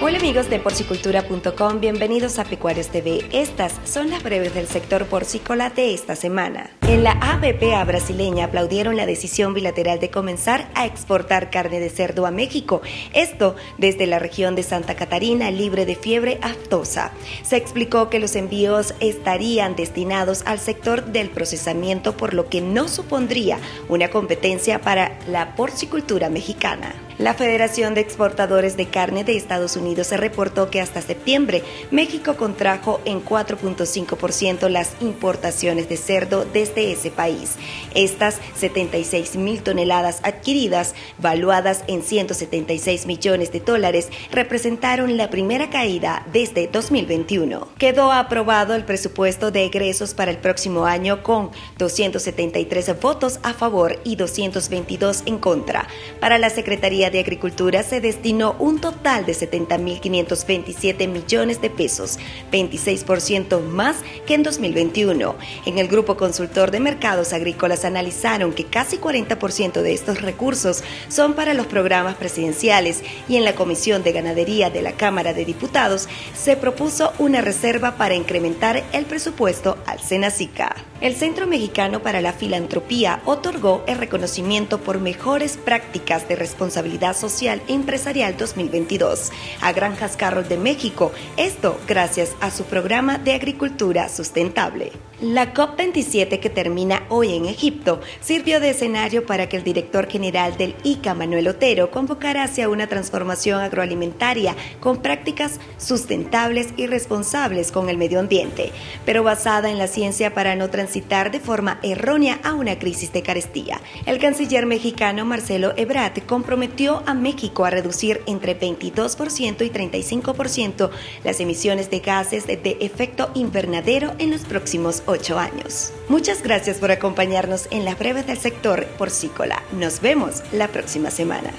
Hola amigos de porcicultura.com, bienvenidos a Pecuarios TV. Estas son las breves del sector porcícola de esta semana. En la ABPA brasileña aplaudieron la decisión bilateral de comenzar a exportar carne de cerdo a México, esto desde la región de Santa Catarina libre de fiebre aftosa. Se explicó que los envíos estarían destinados al sector del procesamiento, por lo que no supondría una competencia para la porcicultura mexicana. La Federación de Exportadores de Carne de Estados Unidos reportó que hasta septiembre México contrajo en 4.5% las importaciones de cerdo desde ese país. Estas 76 mil toneladas adquiridas, valuadas en 176 millones de dólares, representaron la primera caída desde 2021. Quedó aprobado el presupuesto de egresos para el próximo año con 273 votos a favor y 222 en contra. Para la Secretaría de Agricultura se destinó un total de 70.527 millones de pesos, 26% más que en 2021. En el Grupo Consultor de Mercados Agrícolas analizaron que casi 40% de estos recursos son para los programas presidenciales y en la Comisión de Ganadería de la Cámara de Diputados se propuso una reserva para incrementar el presupuesto al Senacica. El Centro Mexicano para la Filantropía otorgó el reconocimiento por mejores prácticas de responsabilidad social empresarial 2022 a Granjas Carroll de México, esto gracias a su programa de agricultura sustentable. La COP27 que termina hoy en Egipto sirvió de escenario para que el director general del ICA, Manuel Otero, convocara hacia una transformación agroalimentaria con prácticas sustentables y responsables con el medio ambiente, pero basada en la ciencia para no transitar de forma errónea a una crisis de carestía. El canciller mexicano Marcelo Ebrard comprometió a México a reducir entre 22% y 35% las emisiones de gases de efecto invernadero en los próximos ocho años. Muchas gracias por acompañarnos en las breves del sector porcícola. Nos vemos la próxima semana.